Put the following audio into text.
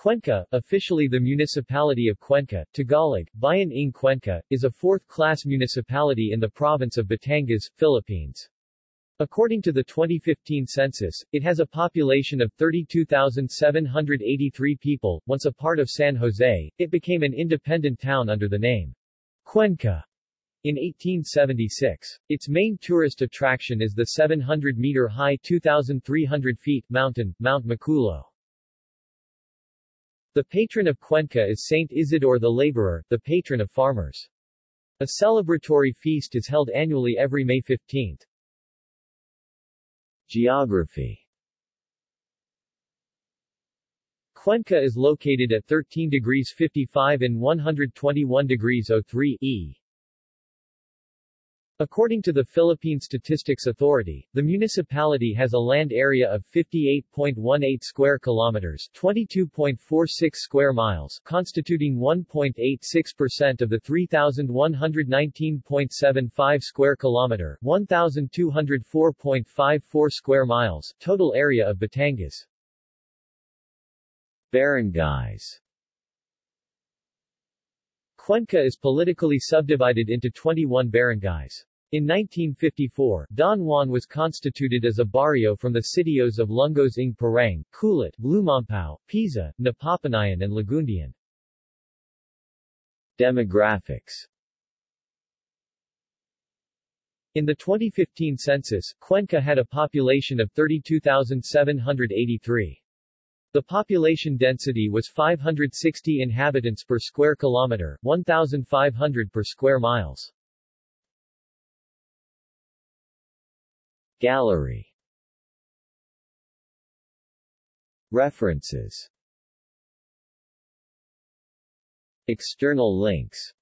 Cuenca, officially the municipality of Cuenca, Tagalog, Bayan ng Cuenca, is a fourth-class municipality in the province of Batangas, Philippines. According to the 2015 census, it has a population of 32,783 people. Once a part of San Jose, it became an independent town under the name Cuenca in 1876. Its main tourist attraction is the 700-meter-high 2,300 feet mountain, Mount Maculot. The patron of Cuenca is Saint Isidore the Laborer, the patron of farmers. A celebratory feast is held annually every May 15. Geography Cuenca is located at 13 degrees 55 and 121 degrees 03 E. According to the Philippine Statistics Authority, the municipality has a land area of 58.18 square kilometers, 22.46 square miles, constituting 1.86% of the 3119.75 square kilometer, 1204.54 square miles total area of Batangas. Barangays Cuenca is politically subdivided into 21 barangays. In 1954, Don Juan was constituted as a barrio from the sitios of Lungos ng Parang, Kulit, Lumampao, Pisa, Napapanayan and Lagundian. Demographics In the 2015 census, Cuenca had a population of 32,783. The population density was 560 inhabitants per square kilometer, 1,500 per square miles. Gallery. References. External links